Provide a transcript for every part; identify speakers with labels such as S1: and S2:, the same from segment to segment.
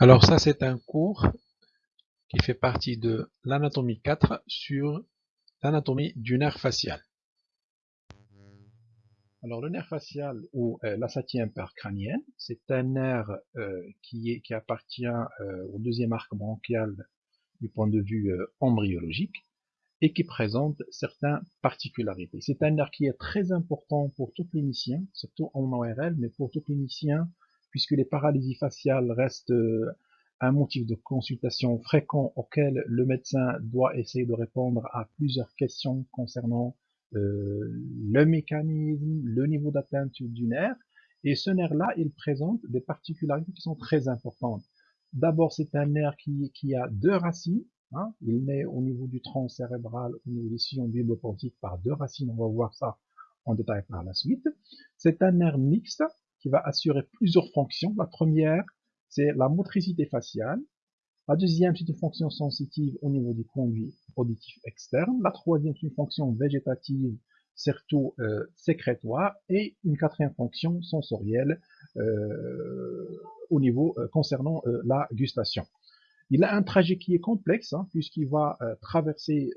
S1: Alors ça c'est un cours qui fait partie de l'anatomie 4 sur l'anatomie du nerf facial. Alors le nerf facial ou euh, la septième c'est un nerf euh, qui, appartient euh, au deuxième arc branchial du point de vue embryologique et qui présente certaines particularités. C'est un nerf qui est très important pour tout clinicien, surtout en ORL, mais pour tout clinicien puisque les paralysies faciales restent euh, un motif de consultation fréquent auquel le médecin doit essayer de répondre à plusieurs questions concernant euh, le mécanisme, le niveau d'atteinte du nerf. Et ce nerf-là, il présente des particularités qui sont très importantes. D'abord, c'est un nerf qui, a deux racines. Hein. Il naît au niveau du tronc cérébral, au niveau des sillons bulbopontiques par deux racines. On va voir ça en détail par la suite. C'est un nerf mixte qui va assurer plusieurs fonctions. La première, c'est la motricité faciale. La deuxième, c'est une fonction sensitive au niveau du conduit auditif externe. La troisième, c'est une fonction végétative, surtout euh, sécrétoire. Et une quatrième fonction sensorielle euh, au niveau euh, concernant la gustation. Il a un trajet qui est complexe, hein, puisqu'il va traverser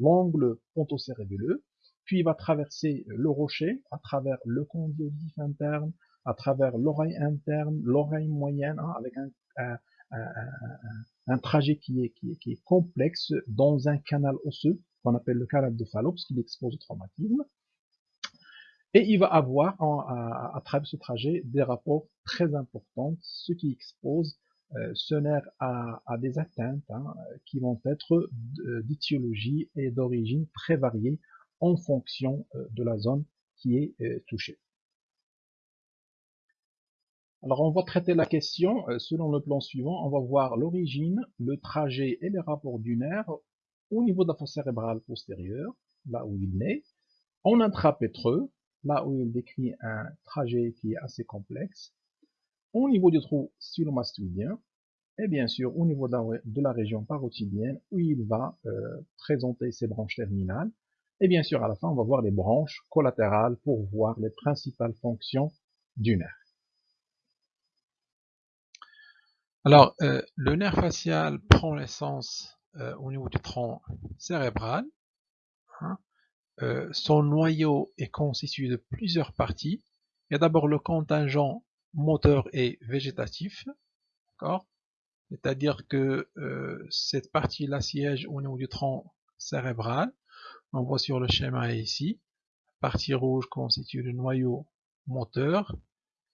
S1: l'angle pontocérébelleux, puis il va traverser le rocher à travers le auditif interne, à travers l'oreille interne, l'oreille moyenne, hein, avec un, trajet qui est, complexe dans un canal osseux qu'on appelle le canal de Fallops qui l'expose au traumatisme. Et il va avoir à, travers ce trajet des rapports très importants, ce qui expose euh, ce nerf à, des atteintes hein, qui vont être d'étiologie et d'origine très variées en fonction euh, de la zone qui est euh, touchée. Alors on va traiter la question euh, selon le plan suivant. On va voir l'origine, le trajet et les rapports du nerf au niveau de la fosse cérébrale postérieure, là où il naît, en intrapétreux, là où il décrit un trajet qui est assez complexe, au niveau du trou stylomastudien, et bien sûr au niveau de la, région parotidienne où il va présenter ses branches terminales et bien sûr, à la fin, on va voir les branches collatérales pour voir les principales fonctions du nerf. Alors, euh, le nerf facial prend l'essence euh, au niveau du tronc cérébral. Hein. Euh, son noyau est constitué de plusieurs parties. Il y a d'abord le contingent moteur et végétatif. C'est-à-dire que cette partie-là siège au niveau du tronc cérébral. On voit sur le schéma ici, la partie rouge constitue le noyau moteur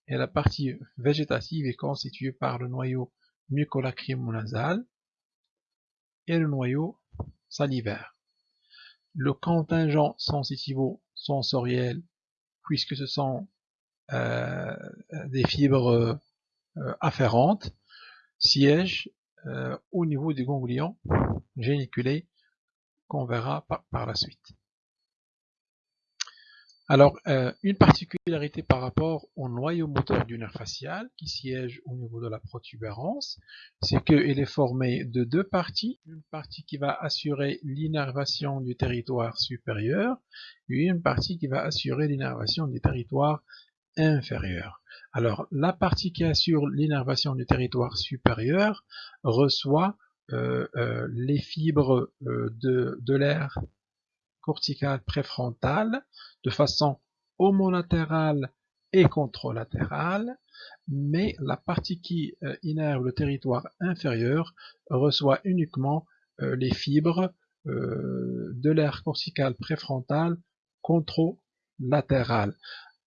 S1: et la partie végétative est constituée par le noyau mucolacrymonasal et le noyau salivaire. Le contingent sensitivo-sensoriel, puisque ce sont euh, des fibres euh, afférentes, siège euh, au niveau du ganglion géniculé qu'on verra par, la suite. Alors, euh, une particularité par rapport au noyau moteur du nerf facial qui siège au niveau de la protubérance, c'est qu'il est formé de deux parties. Une partie qui va assurer l'innervation du territoire supérieur et une partie qui va assurer l'innervation du territoire inférieur. Alors, la partie qui assure l'innervation du territoire supérieur reçoit les fibres euh, de, l'air cortical préfrontal de façon homolatérale et contralatérale, mais la partie qui innerve le territoire inférieur reçoit uniquement les fibres de l'air cortical préfrontal contralatéral.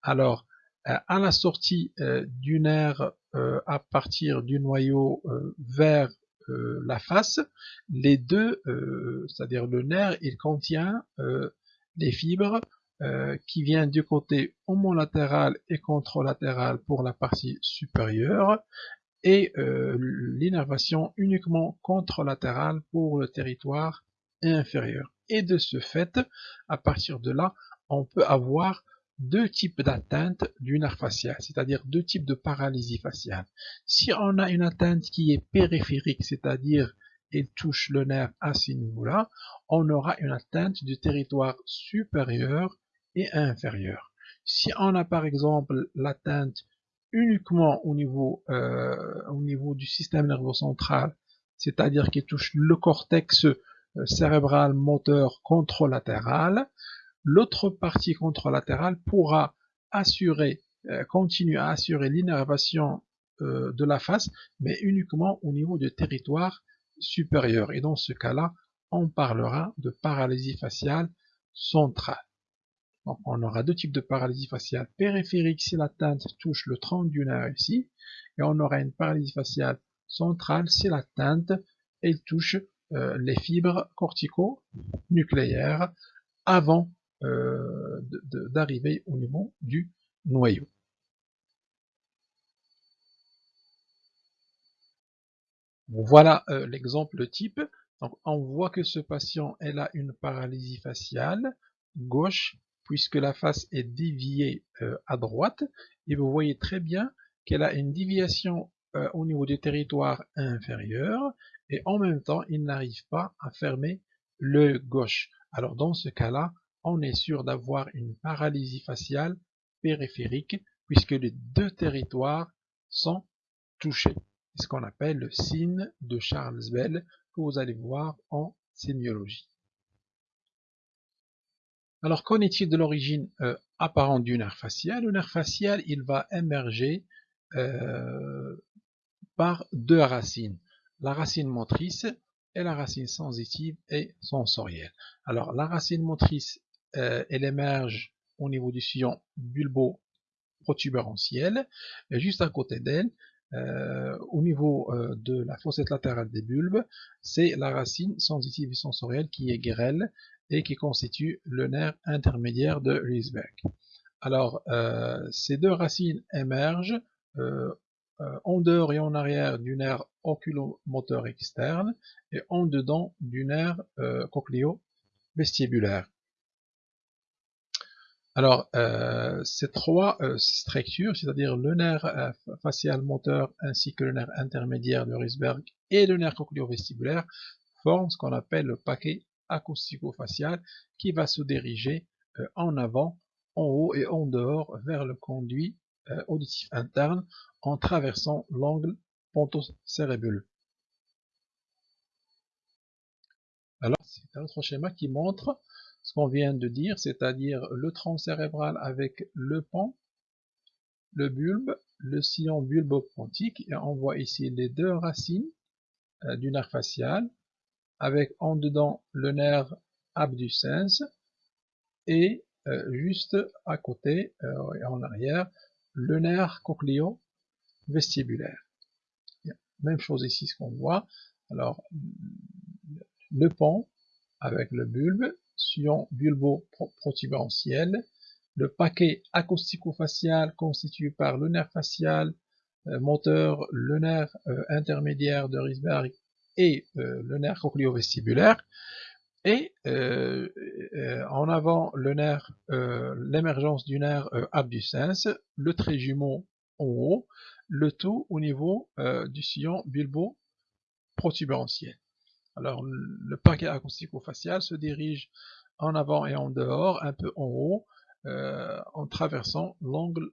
S1: Alors, à la sortie du nerf à partir du noyau vers euh, la face, les deux, euh, c'est-à-dire le nerf, il contient euh, des fibres qui viennent du côté homolatéral et contralatéral pour la partie supérieure et l'innervation uniquement contralatérale pour le territoire inférieur. Et de ce fait, à partir de là, on peut avoir deux types d'atteinte du nerf facial, c'est-à-dire deux types de paralysie faciale. Si on a une atteinte qui est périphérique, c'est-à-dire elle touche le nerf à ce niveau-là, on aura une atteinte du territoire supérieur et inférieur. Si on a par exemple l'atteinte uniquement au niveau, euh, au niveau du système nerveux central, c'est-à-dire qui touche le cortex euh, cérébral moteur contralatéral, l'autre partie contralatérale pourra assurer, euh, continuer à assurer l'innervation de la face, mais uniquement au niveau du territoire supérieur. Et dans ce cas-là, on parlera de paralysie faciale centrale. Donc, on aura deux types de paralysie faciale périphérique si la teinte touche le tronc du nerf ici, et on aura une paralysie faciale centrale si la teinte elle touche euh, les fibres cortico-nucléaires avant euh, d'arriver au niveau du noyau. Voilà euh, l'exemple type. On voit que ce patient a une paralysie faciale gauche puisque la face est déviée euh, à droite, et vous voyez très bien qu'elle a une déviation au niveau du territoire inférieur, et en même temps, il n'arrive pas à fermer le gauche. Alors dans ce cas-là, on est sûr d'avoir une paralysie faciale périphérique, puisque les deux territoires sont touchés. C'est ce qu'on appelle le signe de Charles Bell, que vous allez voir en sémiologie. Alors, qu'en est-il de l'origine euh, apparente du nerf facial? Le nerf facial, il va émerger euh, par deux racines. La racine motrice et la racine sensitive et sensorielle. Alors, la racine motrice, euh, elle émerge au niveau du sillon bulbo-protubérantiel. Et juste à côté d'elle, au niveau de la fossette latérale des bulbes, c'est la racine sensitive sensorielle qui est grêle et qui constitue le nerf intermédiaire de Riesberg. Alors, euh, ces deux racines émergent euh, euh, en dehors et en arrière du nerf oculomoteur externe et en dedans du nerf cochléo-vestibulaire. Alors, ces trois structures, c'est-à-dire le nerf facial moteur ainsi que le nerf intermédiaire de Riesberg et le nerf cochléo-vestibulaire, forment ce qu'on appelle le paquet acoustico-facial qui va se diriger euh, en avant, en haut et en dehors vers le conduit euh, auditif interne en traversant l'angle pontocérébuleux. Alors, c'est un autre schéma qui montre ce qu'on vient de dire, c'est-à-dire le tronc cérébral avec le pont, le bulbe, le sillon bulbopontique, et on voit ici les deux racines euh, du nerf facial, avec en dedans le nerf abducens et euh, juste à côté euh, en arrière le nerf cochléo-vestibulaire. Même chose ici ce qu'on voit. Alors le pont avec le bulbe, sillon bulbo-protubérantiel, le paquet acoustico-facial constitué par le nerf facial, euh, moteur, le nerf intermédiaire de Risberg et euh, le nerf cochléo-vestibulaire, et euh, euh, en avant le nerf, l'émergence du nerf abducens, le trait jumeau en haut, le tout au niveau du sillon bulbo-protubérantiel. Alors le paquet acoustico-facial se dirige en avant et en dehors, un peu en haut, en traversant l'angle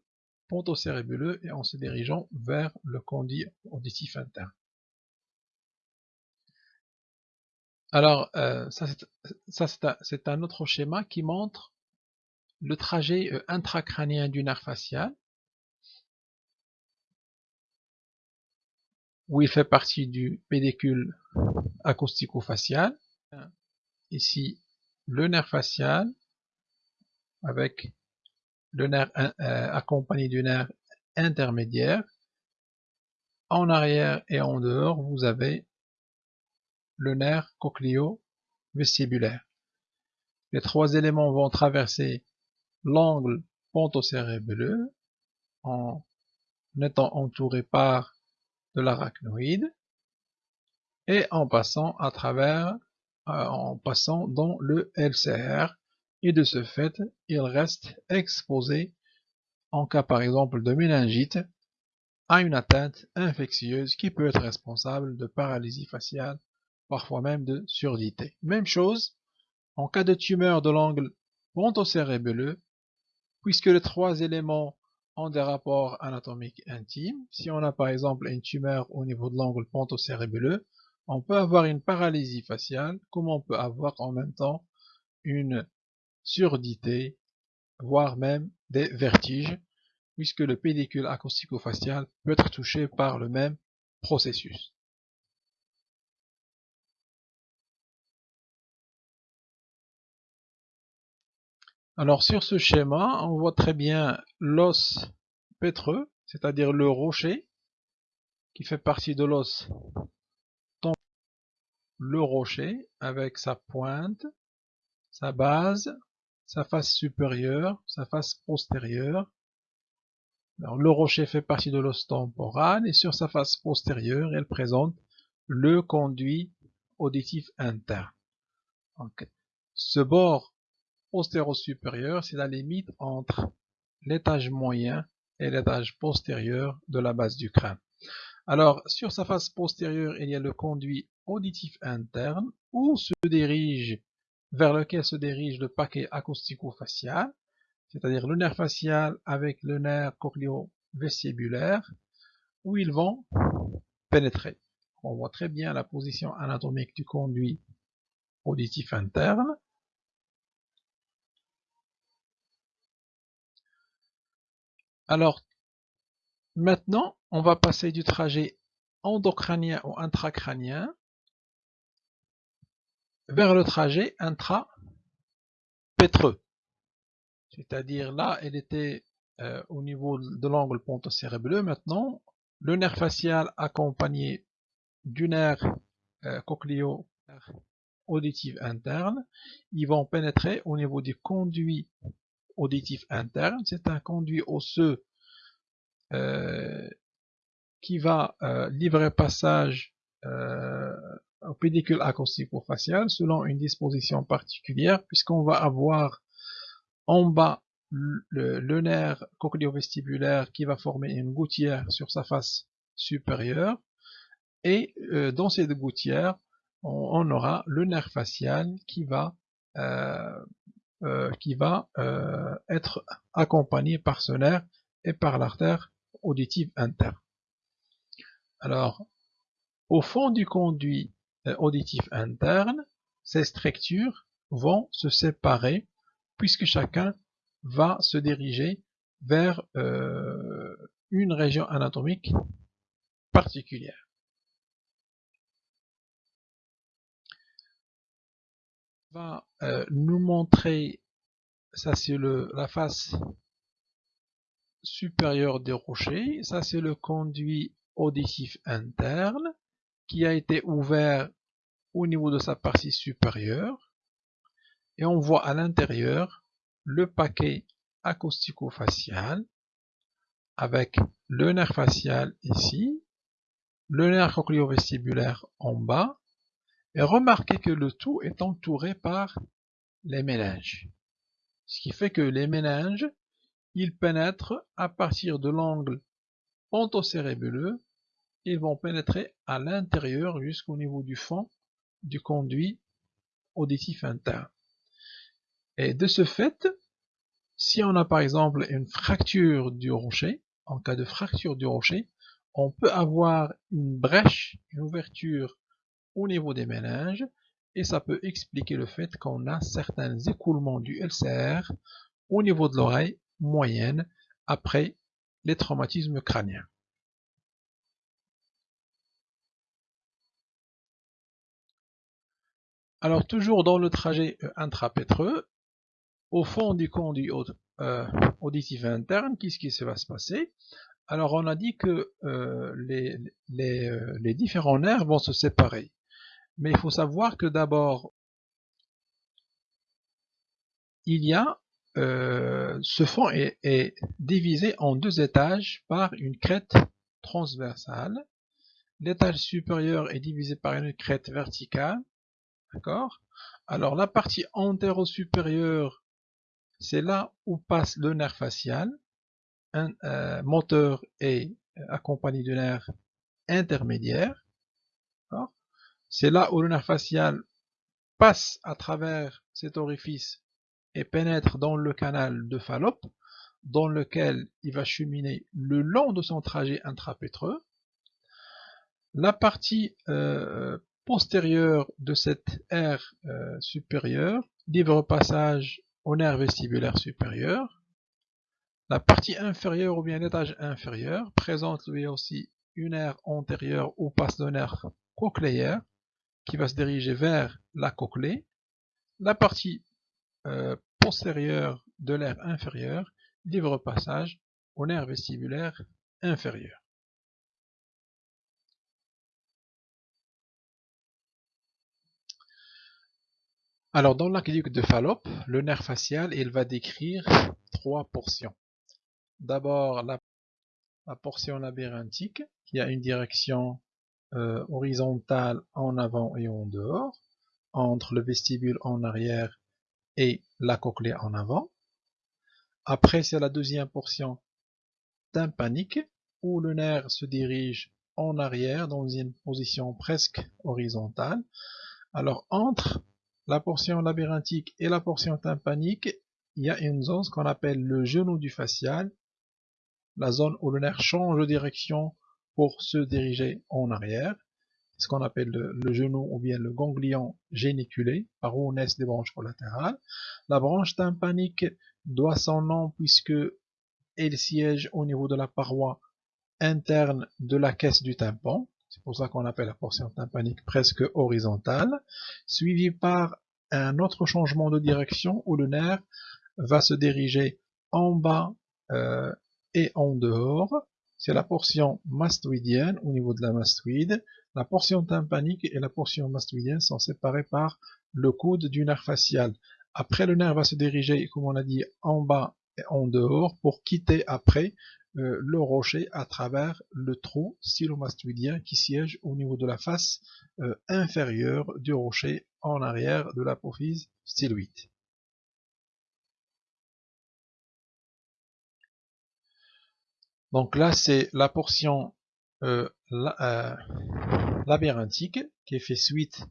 S1: pontocérébuleux et en se dirigeant vers le conduit auditif interne. Alors, euh, ça c'est un, autre schéma qui montre le trajet euh, intracrânien du nerf facial, où il fait partie du pédicule acoustico-facial. Ici, le nerf facial, avec le nerf euh, accompagné du nerf intermédiaire. En arrière et en dehors, vous avez le nerf cochléo-vestibulaire. Les trois éléments vont traverser l'angle pontocérébelleux en étant entourés par de l'arachnoïde et en passant à travers, euh, en passant dans le LCR et de ce fait, il reste exposé en cas par exemple de méningite à une atteinte infectieuse qui peut être responsable de paralysie faciale parfois même de surdité. Même chose en cas de tumeur de l'angle pontocérébelleux, puisque les trois éléments ont des rapports anatomiques intimes. Si on a par exemple une tumeur au niveau de l'angle ponto-cérébelleux, on peut avoir une paralysie faciale, comme on peut avoir en même temps une surdité, voire même des vertiges, puisque le pédicule acoustico-facial peut être touché par le même processus. Alors sur ce schéma, on voit très bien l'os pétreux, c'est-à-dire le rocher, qui fait partie de l'os le rocher avec sa pointe, sa base, sa face supérieure, sa face postérieure. Le rocher fait partie de l'os temporal et sur sa face postérieure, elle présente le conduit auditif interne. ce bord postéro-supérieur, c'est la limite entre l'étage moyen et l'étage postérieur de la base du crâne. Alors, sur sa face postérieure, il y a le conduit auditif interne où se dirige, vers lequel se dirige le paquet acoustico-facial, c'est-à-dire le nerf facial avec le nerf cochléo-vestibulaire, où ils vont pénétrer. On voit très bien la position anatomique du conduit auditif interne. Alors, maintenant, on va passer du trajet endocrânien ou intracrânien vers le trajet intra-pétreux. C'est-à-dire là, elle était euh, au niveau de l'angle ponto-cérébelleux. Maintenant, le nerf facial accompagné du nerf euh, cochléo auditif interne, ils vont pénétrer au niveau du conduit auditif interne. C'est un conduit osseux euh, qui va euh, livrer passage euh, au pédicule acoustico-facial selon une disposition particulière, puisqu'on va avoir en bas le, nerf cochléo-vestibulaire qui va former une gouttière sur sa face supérieure, et dans cette gouttière, on, aura le nerf facial qui va qui va être accompagné par ce nerf et par l'artère auditive interne. Alors, au fond du conduit euh, auditif interne, ces structures vont se séparer puisque chacun va se diriger vers euh, une région anatomique particulière. Va euh, nous montrer, ça c'est la face supérieur des rochers. Ça, c'est le conduit auditif interne qui a été ouvert au niveau de sa partie supérieure. Et on voit à l'intérieur le paquet acoustico-facial avec le nerf facial ici, le nerf cochléo-vestibulaire en bas. Et remarquez que le tout est entouré par les méninges. Ce qui fait que les méninges ils pénètrent à partir de l'angle pontocérébelleux, ils vont pénétrer à l'intérieur jusqu'au niveau du fond du conduit auditif interne. Et de ce fait, si on a par exemple une fracture du rocher, en cas de fracture du rocher, on peut avoir une brèche, une ouverture au niveau des méninges, et ça peut expliquer le fait qu'on a certains écoulements du LCR au niveau de l'oreille moyenne après les traumatismes crâniens. Alors toujours dans le trajet euh, intrapétreux, au fond du conduit euh, auditif interne, qu'est-ce qui va se passer? Alors on a dit que euh, les, les différents nerfs vont se séparer. Mais il faut savoir que d'abord, il y a euh, ce fond est, divisé en deux étages par une crête transversale. L'étage supérieur est divisé par une crête verticale. D'accord? Alors la partie antéro-supérieure, c'est là où passe le nerf facial, un euh, moteur est accompagné du nerf intermédiaire. C'est là où le nerf facial passe à travers cet orifice et pénètre dans le canal de Fallope. dans lequel il va cheminer le long de son trajet intrapétreux. La partie euh, postérieure de cette aire euh, supérieure livre passage au nerf vestibulaire supérieur. La partie inférieure ou bien l'étage inférieur présente lui aussi une aire antérieure ou passe de nerf cochléaire qui va se diriger vers la cochlée. La partie euh, postérieure de l'aire inférieure livre passage au nerf vestibulaire inférieur. Alors, dans l'aqueduc de Fallope, le nerf facial, il va décrire trois portions. D'abord, la, portion labyrinthique, qui a une direction euh, horizontale en avant et en dehors, entre le vestibule en arrière et la cochlée en avant. Après, c'est la deuxième portion tympanique, où le nerf se dirige en arrière dans une position presque horizontale. Alors, entre la portion labyrinthique et la portion tympanique, il y a une zone qu'on appelle le genou du facial, la zone où le nerf change de direction pour se diriger en arrière, ce qu'on appelle le, genou ou bien le ganglion géniculé, par où naissent les branches collatérales. La branche tympanique doit son nom puisque elle siège au niveau de la paroi interne de la caisse du tympan, c'est pour ça qu'on appelle la portion tympanique presque horizontale, suivi par un autre changement de direction où le nerf va se diriger en bas euh, et en dehors. C'est la portion mastoïdienne au niveau de la mastoïde. La portion tympanique et la portion mastoïdienne sont séparées par le coude du nerf facial. Après, le nerf va se diriger, comme on a dit, en bas et en dehors pour quitter après euh, le rocher à travers le trou stylomastoïdien qui siège au niveau de la face euh, inférieure du rocher en arrière de l'apophyse styloïde. Donc là, c'est la portion euh, labyrinthique qui fait suite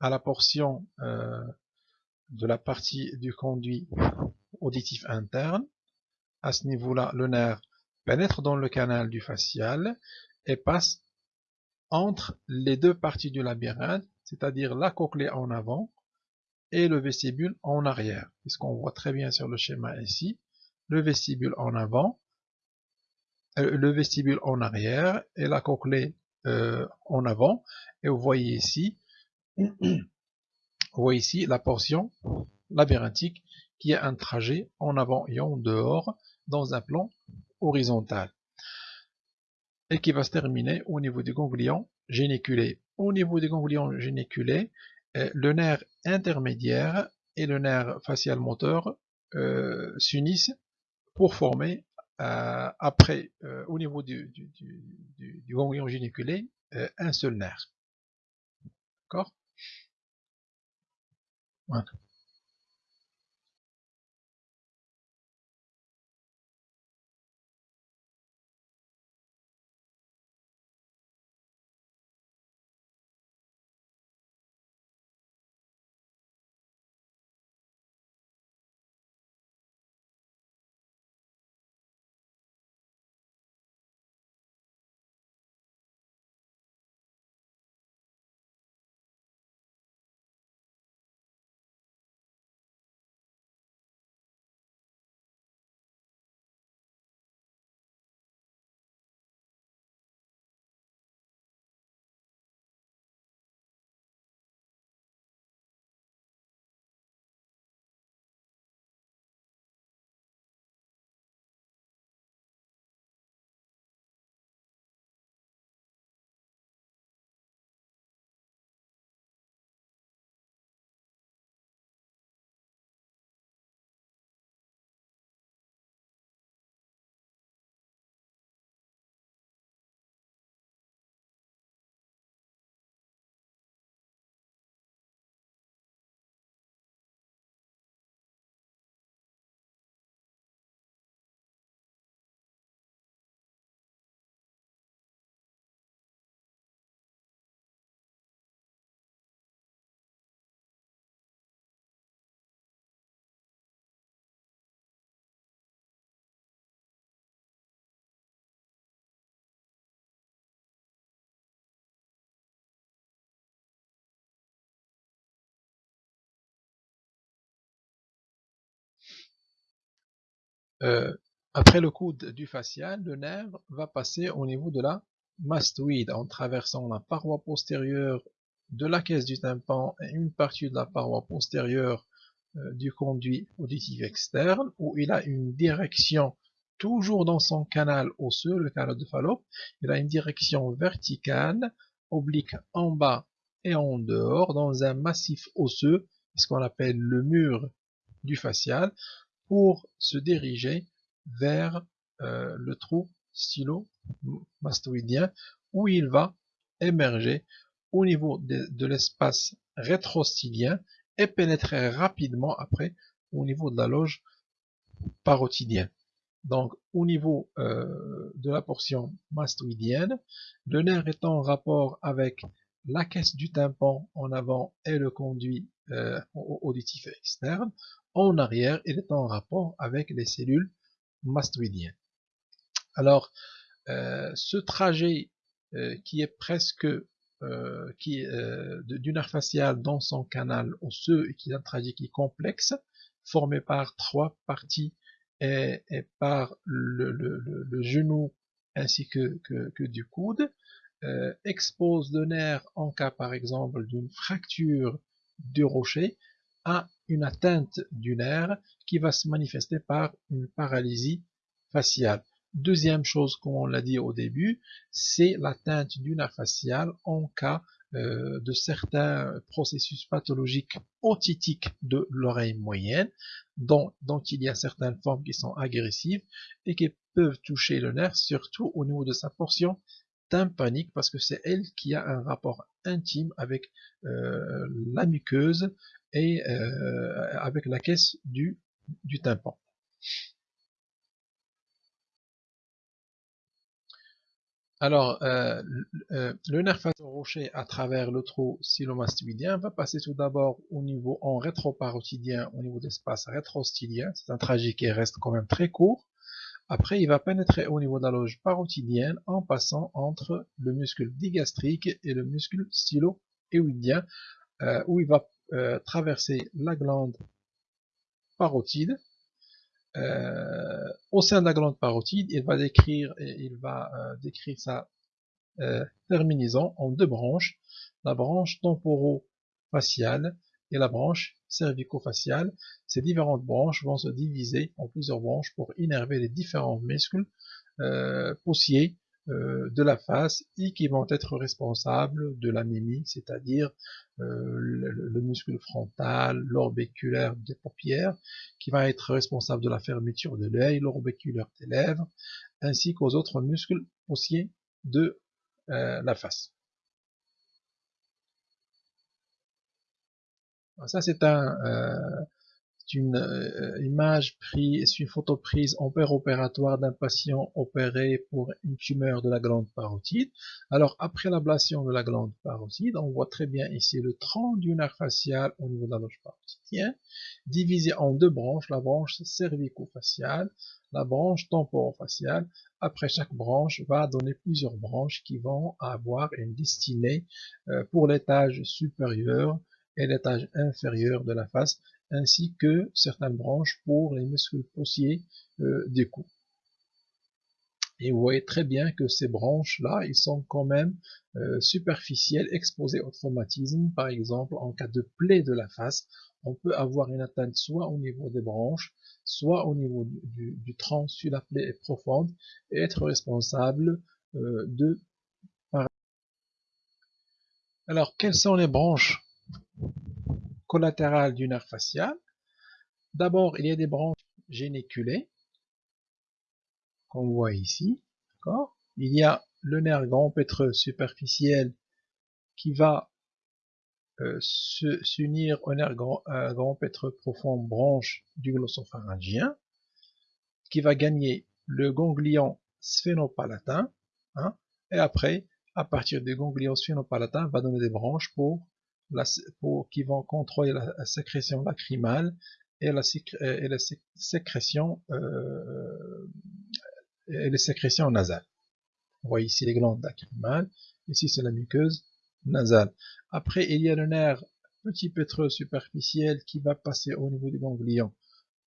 S1: à la portion de la partie du conduit auditif interne. À ce niveau-là, le nerf pénètre dans le canal du facial et passe entre les deux parties du labyrinthe, c'est-à-dire la cochlée en avant et le vestibule en arrière. C'est ce qu'on voit très bien sur le schéma ici. Le vestibule en avant, euh, le vestibule en arrière et la cochlée euh, en avant. Et vous voyez ici, voyez ici la portion labyrinthique qui a un trajet en avant et en dehors dans un plan horizontal et qui va se terminer au niveau du ganglion géniculé. Au niveau du ganglion géniculé, euh, le nerf intermédiaire et le nerf facial moteur euh, s'unissent pour former euh, après au niveau du, ganglion géniculé un seul nerf. D'accord? Voilà. Euh, après le coude du facial, le nerf va passer au niveau de la mastoïde en traversant la paroi postérieure de la caisse du tympan et une partie de la paroi postérieure euh, du conduit auditif externe où il a une direction toujours dans son canal osseux, le canal de Fallope, il a une direction verticale, oblique en bas et en dehors, dans un massif osseux, ce qu'on appelle le mur du facial, pour se diriger vers euh, le trou stylo-mastoïdien, où il va émerger au niveau de, l'espace rétrostylien et pénétrer rapidement après au niveau de la loge parotidienne. Donc, au niveau euh, de la portion mastoïdienne, le nerf est en rapport avec la caisse du tympan en avant et le conduit euh, auditif externe. En arrière, il est en rapport avec les cellules mastoïdiennes. Alors, euh, ce trajet qui est presque qui du nerf facial dans son canal osseux et qui est un trajet qui est complexe, formé par trois parties et, par le, genou ainsi que, du coude, euh, expose le nerf en cas par exemple d'une fracture du rocher à une atteinte du nerf qui va se manifester par une paralysie faciale. Deuxième chose, comme on l'a dit au début, c'est l'atteinte du nerf facial en cas euh, de certains processus pathologiques otitiques de l'oreille moyenne, dont, il y a certaines formes qui sont agressives et qui peuvent toucher le nerf, surtout au niveau de sa portion tympanique, parce que c'est elle qui a un rapport intime avec euh, la muqueuse et euh, avec la caisse du, tympan. Alors, euh, le nerf rocher à travers le trou silomastoïdien va passer tout d'abord au niveau en rétroparotidien, au niveau d'espace rétrostylien. C'est un trajet qui reste quand même très court. Après, il va pénétrer au niveau de la loge parotidienne en passant entre le muscle digastrique et le muscle stylo-éoidien, euh, où il va traverser la glande parotide. Euh, au sein de la glande parotide, il va décrire, il va euh, décrire sa euh, terminaison en deux branches, la branche temporo-faciale et la branche cervico-faciale. Ces différentes branches vont se diviser en plusieurs branches pour innerver les différents muscles euh, poussiers euh, de la face et qui vont être responsables de la mimique, c'est-à-dire euh, le, muscle frontal, l'orbiculaire des paupières, qui va être responsable de la fermeture de l'œil, l'orbiculaire des lèvres, ainsi qu'aux autres muscles poussiers de euh, la face. Ça, c'est un, une euh, image prise, une photo prise en opératoire d'un patient opéré pour une tumeur de la glande parotide. Alors après l'ablation de la glande parotide, on voit très bien ici le tronc du nerf facial au niveau de la loge parotidienne, divisé en deux branches, la branche cervico-faciale, la branche temporo-faciale. Après chaque branche va donner plusieurs branches qui vont avoir une destinée euh, pour l'étage supérieur et l'étage inférieur de la face ainsi que certaines branches pour les muscles poussiers euh, des coups. Et vous voyez très bien que ces branches-là, ils sont quand même euh, superficielles, exposées au traumatisme. Par exemple, en cas de plaie de la face, on peut avoir une atteinte soit au niveau des branches, soit au niveau du, tronc si la plaie est profonde, et être responsable euh, de... Alors, quelles sont les branches? Collatérales du nerf facial. D'abord, il y a des branches géniculées, qu'on voit ici. Il y a le nerf grand pétreux superficiel qui va euh, s'unir au nerf grand, profond branche du glossopharyngien, qui va gagner le ganglion sphénopalatin, hein, et après, à partir du ganglion sphénopalatin, va donner des branches pour qui vont contrôler la, sécrétion lacrymale et la, la sécrétion euh, et les sécrétions nasales. Ici les glandes lacrymales, ici c'est la muqueuse nasale. Après, il y a le nerf petit pétreux superficiel qui va passer au niveau du ganglion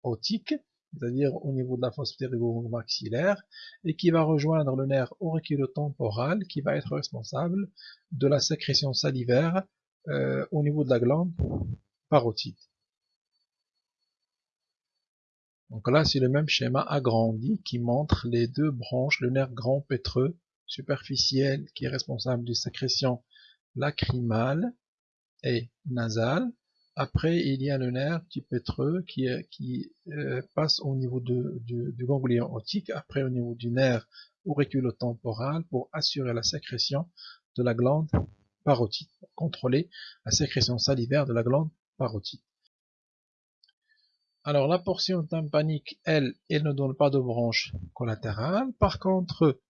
S1: otique, c'est-à-dire au niveau de la fosse ptérygo-maxillaire, et qui va rejoindre le nerf auriculotemporal, qui va être responsable de la sécrétion salivaire euh, au niveau de la glande parotide. Donc là, c'est le même schéma agrandi qui montre les deux branches, le nerf grand pétreux superficiel qui est responsable de sécrétion lacrymale et nasale. Après, il y a le nerf petit pétreux qui, qui euh, passe au niveau du ganglion optique, après au niveau du nerf auriculotemporal pour assurer la sécrétion de la glande parotide, contrôler la sécrétion salivaire de la glande parotide. Alors la portion tympanique, elle, elle ne donne pas de branche collatérale. Par contre,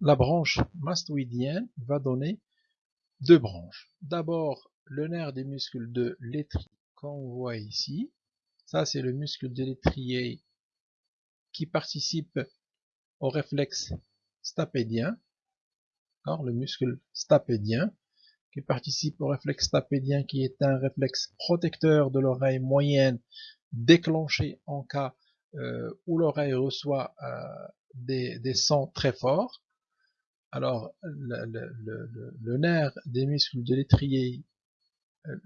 S1: la branche mastoïdienne va donner deux branches. D'abord, le nerf des muscles de l'étrier qu'on voit ici. Ça, c'est le muscle de l'étrier qui participe au réflexe stapédien. Le muscle stapédien qui participe au réflexe stapédien qui est un réflexe protecteur de l'oreille moyenne déclenché en cas euh, où l'oreille reçoit euh, des, sons très forts. Alors, le, nerf des muscles de l'étrier euh,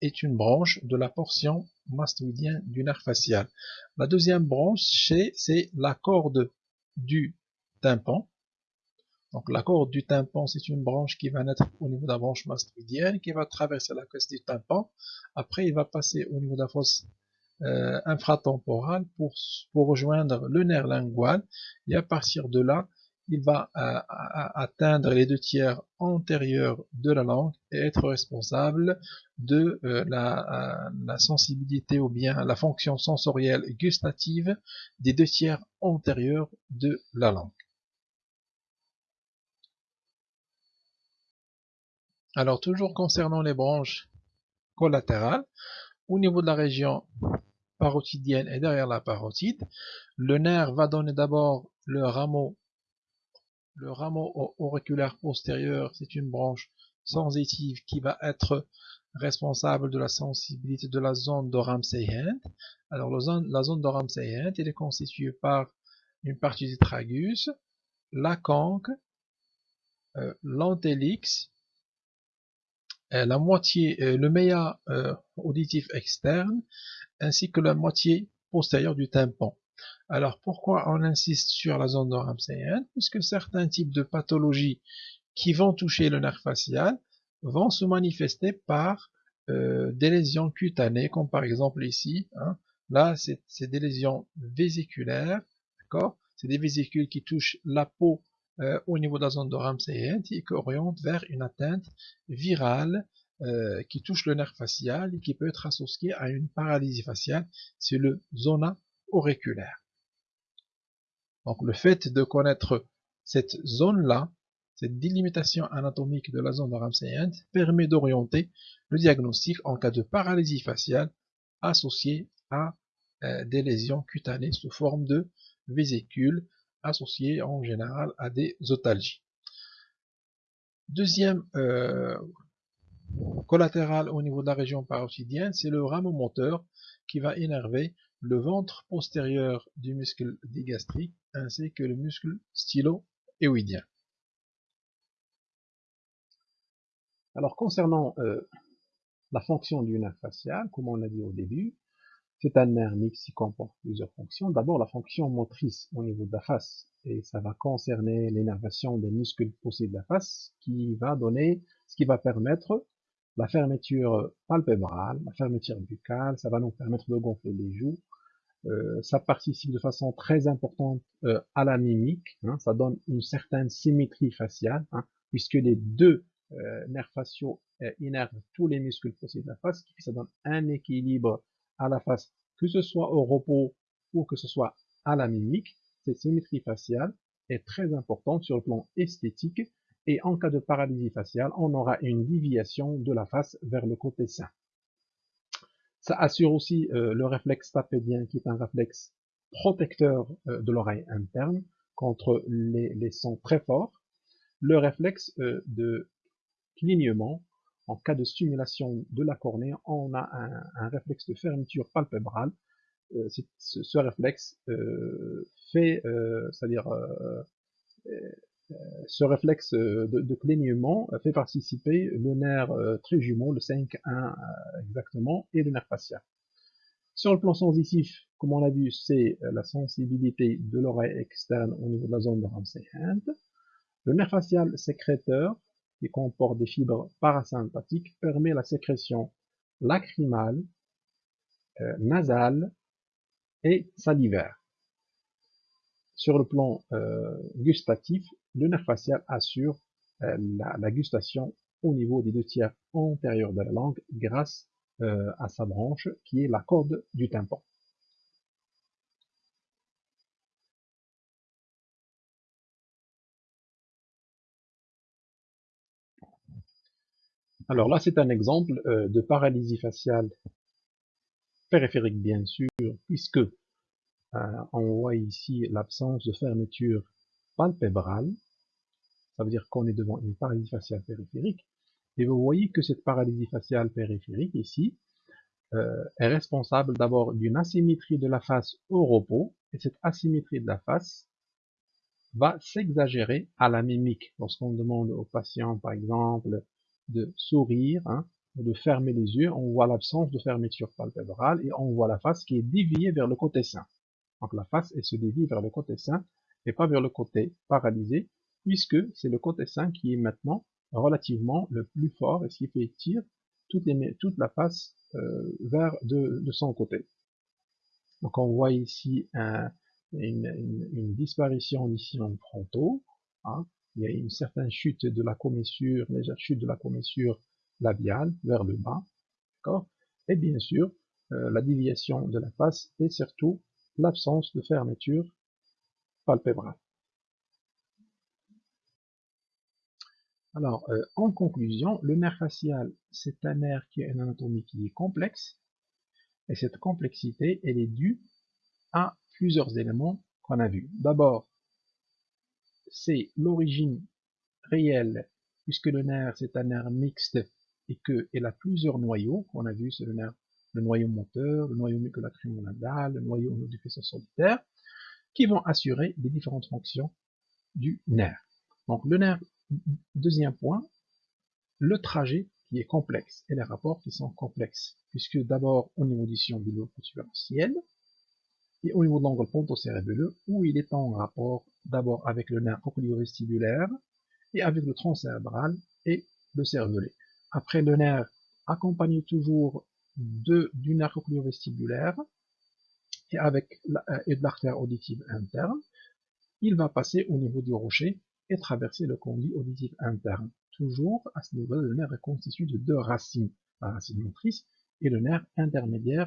S1: est une branche de la portion mastoïdienne du nerf facial. La deuxième branche, c'est la corde du tympan. Donc la corde du tympan, c'est une branche qui va naître au niveau de la branche mastoïdienne, qui va traverser la caisse du tympan. Après, il va passer au niveau de la fosse euh, infratemporal pour, rejoindre le nerf lingual et à partir de là il va euh, atteindre les deux tiers antérieurs de la langue et être responsable de euh, la, sensibilité ou bien la fonction sensorielle gustative des deux tiers antérieurs de la langue. Alors toujours concernant les branches collatérales, au niveau de la région parotidienne et derrière la parotide, le nerf va donner d'abord le rameau, le rameau auriculaire postérieur, c'est une branche sensitive qui va être responsable de la sensibilité de la zone de Ramsey-Hunt. Alors la zone, de Ramsey-Hunt, elle est constituée par une partie du tragus, la conque, euh, l'antélix, la moitié, euh, le méa euh, auditif externe, ainsi que la moitié postérieure du tympan. Alors pourquoi on insiste sur la zone Ramsey Puisque certains types de pathologies qui vont toucher le nerf facial vont se manifester par des lésions cutanées, comme par exemple ici. Hein. Là, c'est des lésions vésiculaires, d'accord? C'est des vésicules qui touchent la peau euh, au niveau de la zone de Ramsey et qui oriente vers une atteinte virale euh, qui touche le nerf facial et qui peut être associée à une paralysie faciale, c'est le zona auriculaire. Donc le fait de connaître cette zone-là, cette délimitation anatomique de la zone de Ramsey permet d'orienter le diagnostic en cas de paralysie faciale associée à euh, des lésions cutanées sous forme de vésicules associés en général à des otalgies. Deuxième euh, collatéral au niveau de la région parotidienne, c'est le rameau moteur qui va énerver le ventre postérieur du muscle digastrique ainsi que le muscle stylo-éoïdien. Alors concernant euh, la fonction du nerf facial, comme on l'a dit au début, c'est un nerf mix qui comporte plusieurs fonctions. D'abord, la fonction motrice au niveau de la face, et ça va concerner l'énervation des muscles poussés de la face, qui va donner, ce qui va permettre la fermeture palpébrale, la fermeture buccale, ça va nous permettre de gonfler les joues. Euh, ça participe de façon très importante euh, à la mimique, hein. ça donne une certaine symétrie faciale, hein, puisque les deux euh, nerfs faciaux innervent tous les muscles poussés de la face, ça donne un équilibre à la face, que ce soit au repos ou que ce soit à la mimique, cette symétrie faciale est très importante sur le plan esthétique et en cas de paralysie faciale, on aura une déviation de la face vers le côté sain. Ça assure aussi euh, le réflexe tapédien qui est un réflexe protecteur euh, de l'oreille interne contre les, sons très forts. Le réflexe euh, de clignement en cas de stimulation de la cornée, on a un, réflexe de fermeture palpébrale ce, réflexe fait, c'est-à-dire ce réflexe de, clignement fait participer le nerf très jumeau, le 5-1 exactement, et le nerf facial. Sur le plan sensitif, comme on l'a vu, c'est la sensibilité de l'oreille externe au niveau de la zone de Ramsey-Hunt. Le nerf facial sécréteur, qui comporte des fibres parasympathiques, permet la sécrétion lacrymale, euh, nasale et salivaire. Sur le plan euh, gustatif, le nerf facial assure euh, la, gustation au niveau des deux tiers antérieurs de la langue grâce à sa branche qui est la corde du tympan. Alors là, c'est un exemple euh, de paralysie faciale périphérique, bien sûr, puisque euh, on voit ici l'absence de fermeture palpébrale. Ça veut dire qu'on est devant une paralysie faciale périphérique. Et vous voyez que cette paralysie faciale périphérique ici euh, est responsable d'abord d'une asymétrie de la face au repos. Et cette asymétrie de la face va s'exagérer à la mimique. Lorsqu'on demande aux patients, par exemple, de sourire, hein, de fermer les yeux, on voit l'absence de fermeture palpébrale et on voit la face qui est déviée vers le côté sain. Donc la face, elle se dévie vers le côté sain et pas vers le côté paralysé, puisque c'est le côté sain qui est maintenant relativement le plus fort et ce qui fait tirer toute, la face euh, vers de, son côté. Donc on voit ici une, disparition d'ici en frontaux, hein, il y a une certaine chute de la commissure, légère chute de la commissure labiale vers le bas, d'accord? Et bien sûr, euh, la déviation de la face et surtout l'absence de fermeture palpébrale. Alors, euh, en conclusion, le nerf facial, c'est un nerf qui a une anatomie qui est complexe, et cette complexité, elle est due à plusieurs éléments qu'on a vus. D'abord, c'est l'origine réelle, puisque le nerf c'est un nerf mixte et qu'il a plusieurs noyaux, qu'on a vu, c'est le nerf, le noyau moteur, le noyau mucolacrymonadal, le noyau du faisceau solitaire, qui vont assurer les différentes fonctions du nerf. Donc le nerf, deuxième point, le trajet qui est complexe et les rapports qui sont complexes, puisque d'abord au niveau du sillon du lobe et au niveau de l'angle ponto-cérébelleux, où il est en rapport d'abord avec le nerf cochléo-vestibulaire, et avec le tronc cérébral et le cervelet. Après le nerf accompagné toujours du nerf avec euh, et de l'artère auditive interne, il va passer au niveau du rocher et traverser le conduit auditif interne. Toujours à ce niveau, le nerf est constitué de deux racines, la racine motrice et le nerf intermédiaire.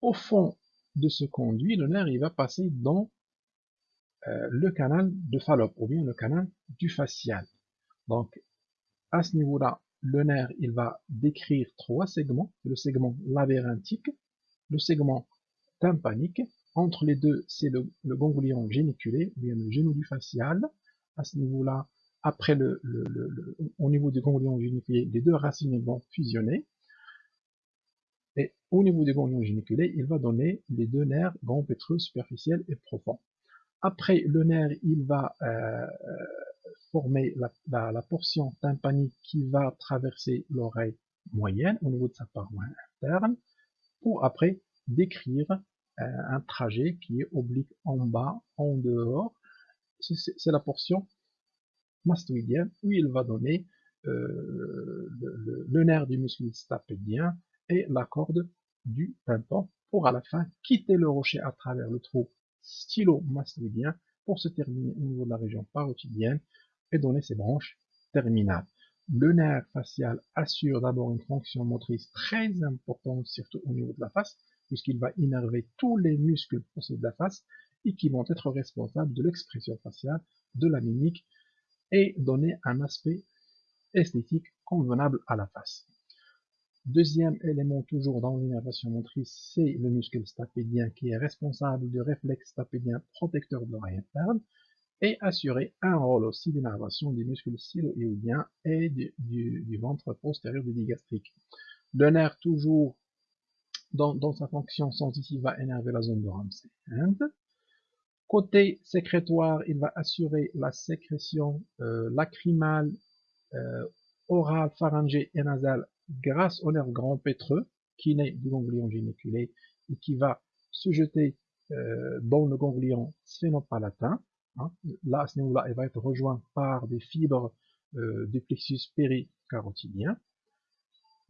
S1: Au fond de ce conduit, le nerf il va passer dans euh, le canal de Fallope ou bien le canal du facial. Donc à ce niveau-là, le nerf il va décrire trois segments, le segment labyrinthique, le segment tympanique, entre les deux c'est le, ganglion géniculé ou bien le genou du facial. À ce niveau-là, après le, au niveau du ganglion géniculé, les deux racines vont fusionner et au niveau du ganglion géniculé, il va donner les deux nerfs grand pétreux superficiel et profond. Après le nerf, il va euh, former la, portion tympanique qui va traverser l'oreille moyenne au niveau de sa paroi interne, pour après décrire euh, un trajet qui est oblique en bas, en dehors. C'est la portion mastoïdienne où il va donner euh, le, nerf du muscle stapédien et la corde du tympan pour à la fin quitter le rocher à travers le trou stylo-mastoïdien pour se terminer au niveau de la région parotidienne et donner ses branches terminales. Le nerf facial assure d'abord une fonction motrice très importante, surtout au niveau de la face, puisqu'il va innerver tous les muscles possibles de la face et qui vont être responsables de l'expression faciale, de la mimique et donner un aspect esthétique convenable à la face. Deuxième élément toujours dans l'innervation motrice, c'est le muscle stapédien qui est responsable du réflexe stapédien protecteur de l'oreille interne et assurer un rôle aussi d'innervation des muscles siloïdiens et du, ventre postérieur du digastrique. Le nerf toujours dans, sa fonction sensitive, va énerver la zone de Ramsay. Côté sécrétoire, il va assurer la sécrétion euh, lacrymale, euh, orale, pharyngée et nasale grâce au nerf grand pétreux qui naît du ganglion géniculé et qui va se jeter euh, dans le ganglion sphénopalatin. Hein. Là, ce niveau-là, il va être rejoint par des fibres du plexus péricarotidien.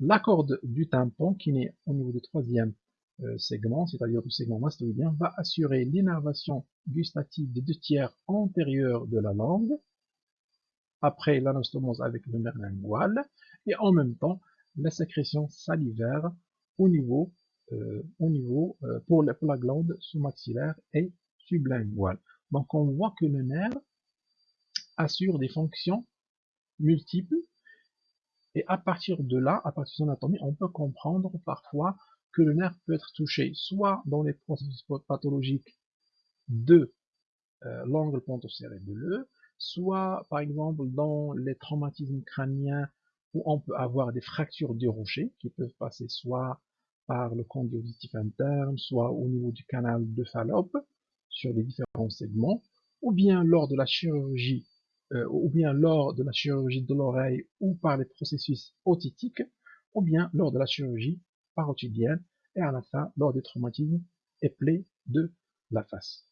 S1: La corde du tympan, qui naît au niveau du troisième euh, segment, c'est-à-dire du segment mastoïdien, va assurer l'innervation gustative des deux tiers antérieurs de la langue, après l'anastomose avec le nerf lingual, et en même temps la sécrétion salivaire au niveau, euh, au niveau euh, pour, la, glande sous-maxillaire et sublinguale. Donc on voit que le nerf assure des fonctions multiples, et à partir de là, à partir de son anatomie, on peut comprendre parfois que le nerf peut être touché soit dans les processus pathologiques de euh, l'angle pontocérébelleux, soit par exemple dans les traumatismes crâniens où on peut avoir des fractures du rocher qui peuvent passer soit par le conduit auditif interne, soit au niveau du canal de Fallope sur les différents segments, ou bien lors de la chirurgie, euh, ou bien lors de la chirurgie de l'oreille ou par les processus otitiques, ou bien lors de la chirurgie parotidienne et à la fin lors des traumatismes et plaies de la face.